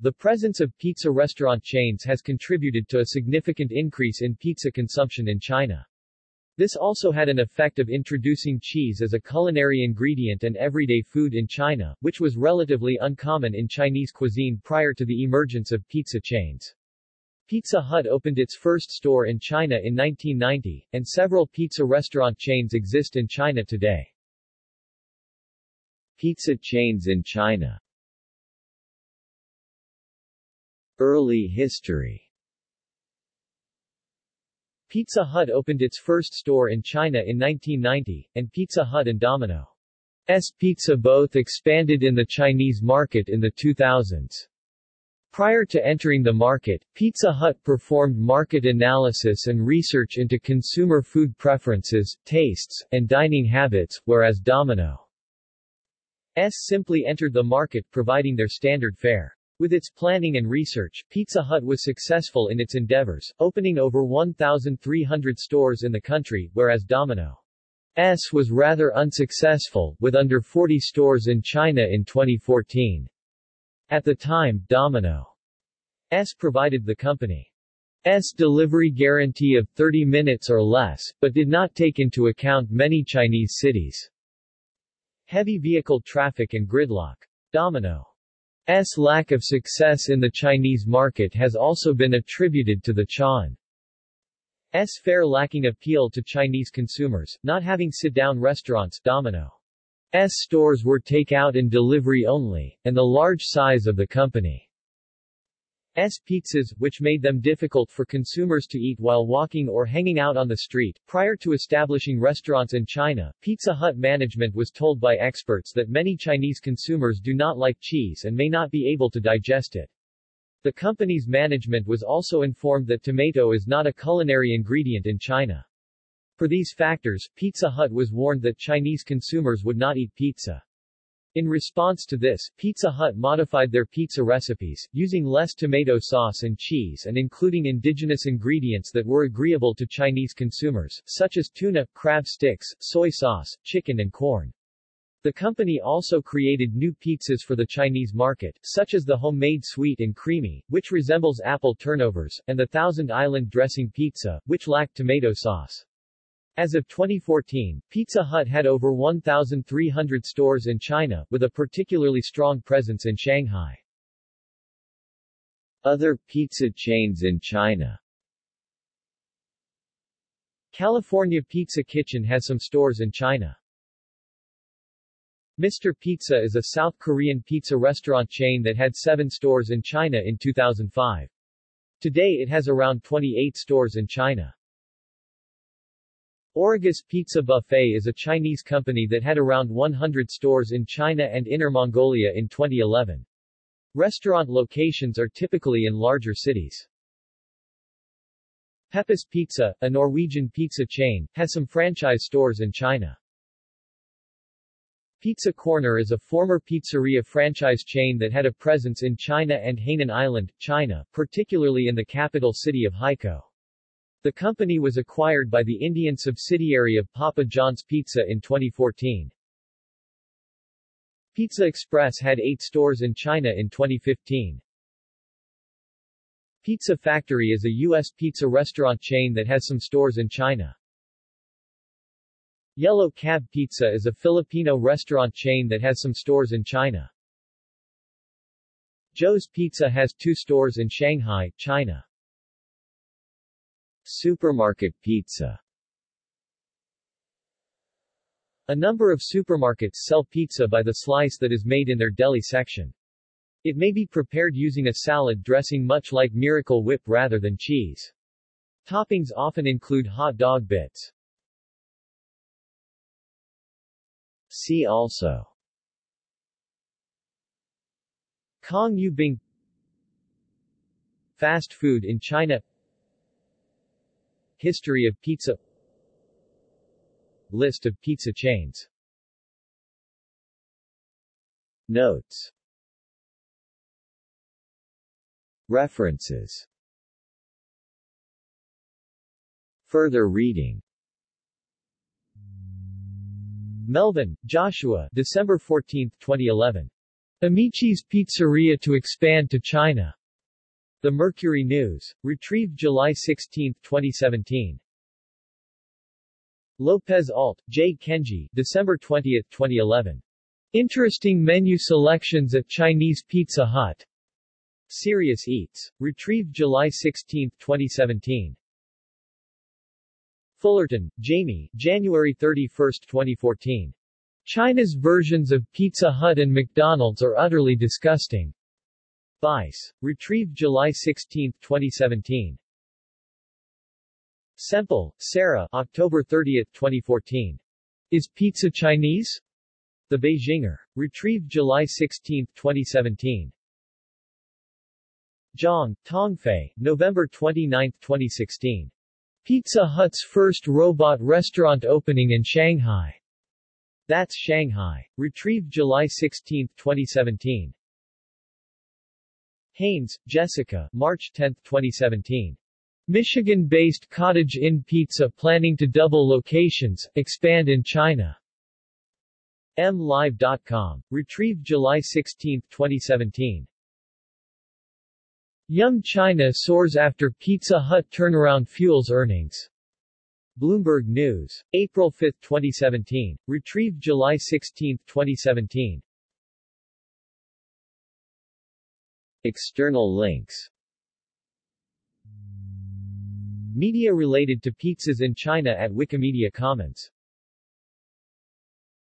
The presence of pizza restaurant chains has contributed to a significant increase in pizza consumption in China. This also had an effect of introducing cheese as a culinary ingredient and everyday food in China, which was relatively uncommon in Chinese cuisine prior to the emergence of pizza chains. Pizza Hut opened its first store in China in 1990, and several pizza restaurant chains exist in China today. Pizza chains in China Early history Pizza Hut opened its first store in China in 1990, and Pizza Hut and Domino's Pizza both expanded in the Chinese market in the 2000s. Prior to entering the market, Pizza Hut performed market analysis and research into consumer food preferences, tastes, and dining habits, whereas Domino's simply entered the market providing their standard fare. With its planning and research, Pizza Hut was successful in its endeavors, opening over 1,300 stores in the country, whereas Domino's was rather unsuccessful, with under 40 stores in China in 2014. At the time, Domino's provided the company's delivery guarantee of 30 minutes or less, but did not take into account many Chinese cities' heavy vehicle traffic and gridlock. Domino's S lack of success in the Chinese market has also been attributed to the Chan S fare lacking appeal to Chinese consumers, not having sit-down restaurants Domino S stores were take-out and delivery only, and the large size of the company S pizzas, which made them difficult for consumers to eat while walking or hanging out on the street. Prior to establishing restaurants in China, Pizza Hut management was told by experts that many Chinese consumers do not like cheese and may not be able to digest it. The company's management was also informed that tomato is not a culinary ingredient in China. For these factors, Pizza Hut was warned that Chinese consumers would not eat pizza. In response to this, Pizza Hut modified their pizza recipes, using less tomato sauce and cheese and including indigenous ingredients that were agreeable to Chinese consumers, such as tuna, crab sticks, soy sauce, chicken and corn. The company also created new pizzas for the Chinese market, such as the homemade sweet and creamy, which resembles apple turnovers, and the Thousand Island dressing pizza, which lacked tomato sauce. As of 2014, Pizza Hut had over 1,300 stores in China, with a particularly strong presence in Shanghai. Other pizza chains in China California Pizza Kitchen has some stores in China. Mr. Pizza is a South Korean pizza restaurant chain that had seven stores in China in 2005. Today it has around 28 stores in China. Origus Pizza Buffet is a Chinese company that had around 100 stores in China and Inner Mongolia in 2011. Restaurant locations are typically in larger cities. Peppes Pizza, a Norwegian pizza chain, has some franchise stores in China. Pizza Corner is a former pizzeria franchise chain that had a presence in China and Hainan Island, China, particularly in the capital city of Haikou. The company was acquired by the Indian subsidiary of Papa John's Pizza in 2014. Pizza Express had eight stores in China in 2015. Pizza Factory is a U.S. pizza restaurant chain that has some stores in China. Yellow Cab Pizza is a Filipino restaurant chain that has some stores in China. Joe's Pizza has two stores in Shanghai, China. Supermarket pizza A number of supermarkets sell pizza by the slice that is made in their deli section. It may be prepared using a salad dressing much like Miracle Whip rather than cheese. Toppings often include hot dog bits. See also Cong You Bing Fast food in China History of pizza List of pizza chains Notes References Further reading Melvin, Joshua December 14, 2011. Amici's Pizzeria to expand to China. The Mercury News. Retrieved July 16, 2017. Lopez Alt, J. Kenji, December 20, 2011. Interesting menu selections at Chinese Pizza Hut. Serious Eats. Retrieved July 16, 2017. Fullerton, Jamie, January 31, 2014. China's versions of Pizza Hut and McDonald's are utterly disgusting. Vice. Retrieved July 16, 2017. Semple, Sarah, October 30, 2014. Is pizza Chinese? The Beijinger. Retrieved July 16, 2017. Zhang, Tongfei, November 29, 2016. Pizza Hut's first robot restaurant opening in Shanghai. That's Shanghai. Retrieved July 16, 2017. Haynes, Jessica, March 10, 2017. Michigan-based Cottage Inn Pizza planning to double locations, expand in China. MLive.com. Retrieved July 16, 2017. Yum China soars after Pizza Hut turnaround fuels earnings. Bloomberg News. April 5, 2017. Retrieved July 16, 2017. External links. Media related to pizzas in China at Wikimedia Commons